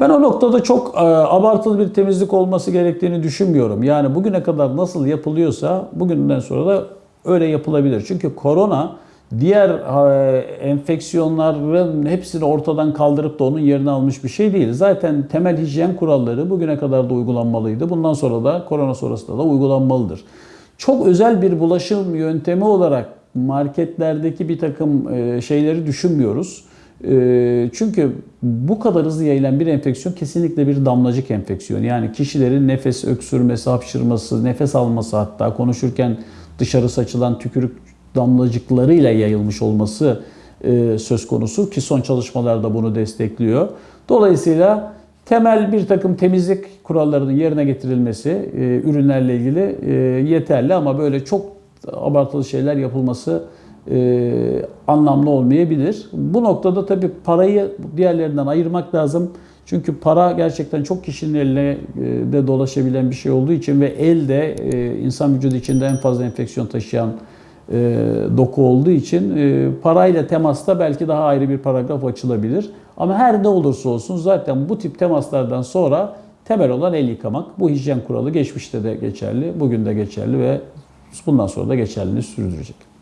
Ben o noktada çok e, abartılı bir temizlik olması gerektiğini düşünmüyorum. Yani bugüne kadar nasıl yapılıyorsa bugünden sonra da öyle yapılabilir. Çünkü korona diğer e, enfeksiyonların hepsini ortadan kaldırıp da onun yerini almış bir şey değil. Zaten temel hijyen kuralları bugüne kadar da uygulanmalıydı. Bundan sonra da korona sonrasında da uygulanmalıdır. Çok özel bir bulaşım yöntemi olarak marketlerdeki bir takım e, şeyleri düşünmüyoruz. E, Çünkü bu kadar hızlı yayılan bir enfeksiyon kesinlikle bir damlacık enfeksiyonu. Yani kişilerin nefes öksürmesi, hapşırması, nefes alması hatta konuşurken dışarı saçılan tükürük damlacıklarıyla yayılmış olması e, söz konusu ki son çalışmalarda bunu destekliyor. Dolayısıyla temel bir takım temizlik kurallarının yerine getirilmesi e, ürünlerle ilgili e, yeterli ama böyle çok abartılı şeyler yapılması e, anlamlı olmayabilir. Bu noktada tabii parayı diğerlerinden ayırmak lazım. Çünkü para gerçekten çok kişinin eline e, de dolaşabilen bir şey olduğu için ve elde e, insan vücudu içinde en fazla enfeksiyon taşıyan e, doku olduğu için parayla temasta belki daha ayrı bir paragraf açılabilir. Ama her ne olursa olsun zaten bu tip temaslardan sonra temel olan el yıkamak. Bu hijyen kuralı geçmişte de geçerli, bugün de geçerli ve bundan sonra da geçerliliğini sürdürecek.